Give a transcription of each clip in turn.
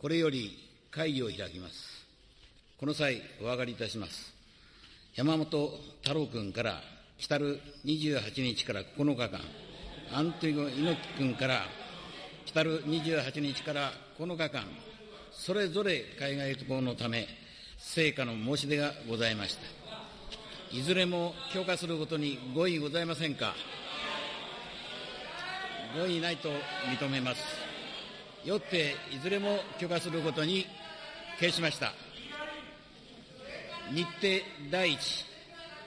これより会議を開きます。この際、お上がりいたします。山本太郎君から来る28日から9日間、アントニオ猪木君から来る28日から9日間、それぞれ海外渡航のため、成果の申し出がございました。いずれも許可することにご異ございませんか。ご異ないと認めます。よって、いずれも許可することに決しました。日程第一、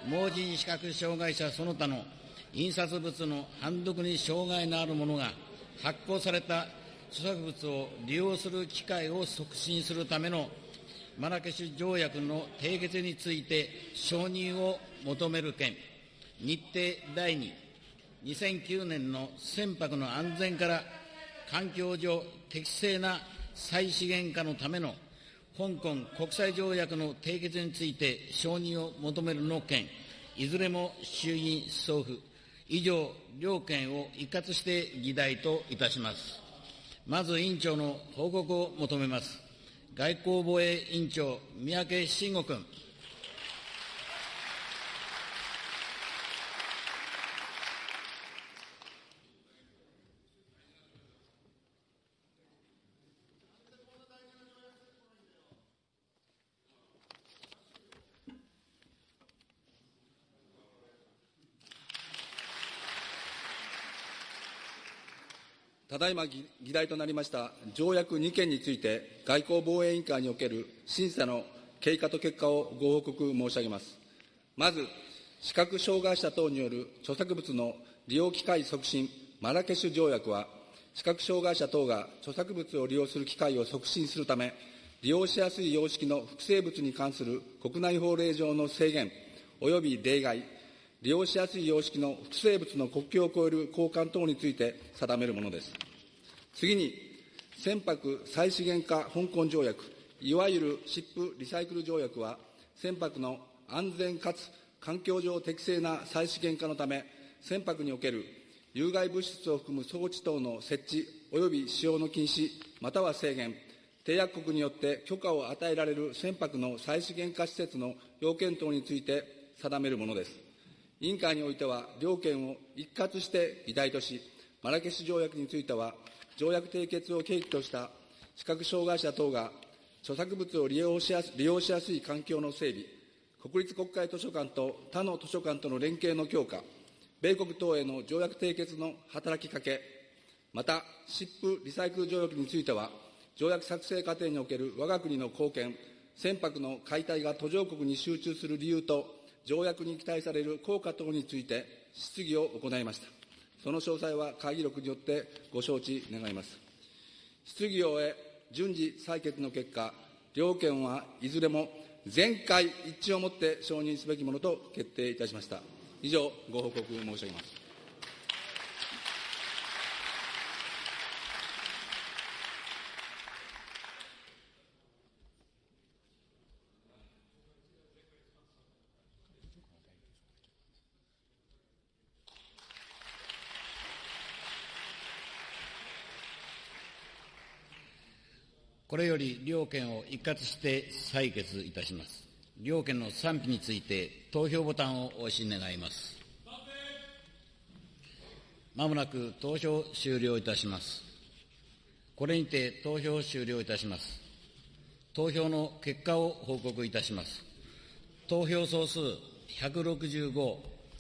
盲人視覚障害者その他の印刷物の判読に障害のある者が発行された著作物を利用する機会を促進するためのマラケシュ条約の締結について承認を求める件、日程第2、2009年の船舶の安全から環境上適正な再資源化のための香港国際条約の締結について承認を求めるの件、いずれも衆議院送付、以上、両件を一括して議題といたします。まず委員長の報告を求めます。外交防衛委員長、三宅伸吾君。ただいま議題となりました条約2件について、外交防衛委員会における審査の経過と結果をご報告申し上げます。まず、視覚障害者等による著作物の利用機会促進マラケシュ条約は、視覚障害者等が著作物を利用する機会を促進するため、利用しやすい様式の複製物に関する国内法令上の制限及び例外、利用しやすい様式の複製物の国境を越える交換等について定めるものです。次に、船舶再資源化香港条約、いわゆるシップリサイクル条約は、船舶の安全かつ環境上適正な再資源化のため、船舶における有害物質を含む装置等の設置及び使用の禁止、または制限、締約国によって許可を与えられる船舶の再資源化施設の要件等について定めるものです。委員会においては、両県を一括して議題とし、マラケシュ条約については、条約締結を契機とした視覚障害者等が著作物を利用しやす利用しやすい環境の整備、国立国会図書館と他の図書館との連携の強化、米国等への条約締結の働きかけ、また、シップリサイクル条約については、条約作成過程における我が国の貢献、船舶の解体が途上国に集中する理由と、条約に期待される効果等について質疑を行いました。その詳細は会議録によってご承知願います。質疑を終え、順次採決の結果、両県はいずれも全会一致をもって承認すべきものと決定いたしました。以上、ご報告申し上げます。これより両件を一括して採決いたします。両件の賛否について投票ボタンを押し願います。まもなく投票終了いたします。これにて投票終了いたします。投票の結果を報告いたします。投票総数165、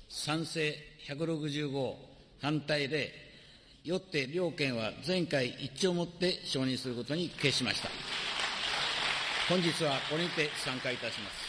賛成165、反対0、よって両県は全会一致をもって承認することに決しました。本日はこれにて参加いたします。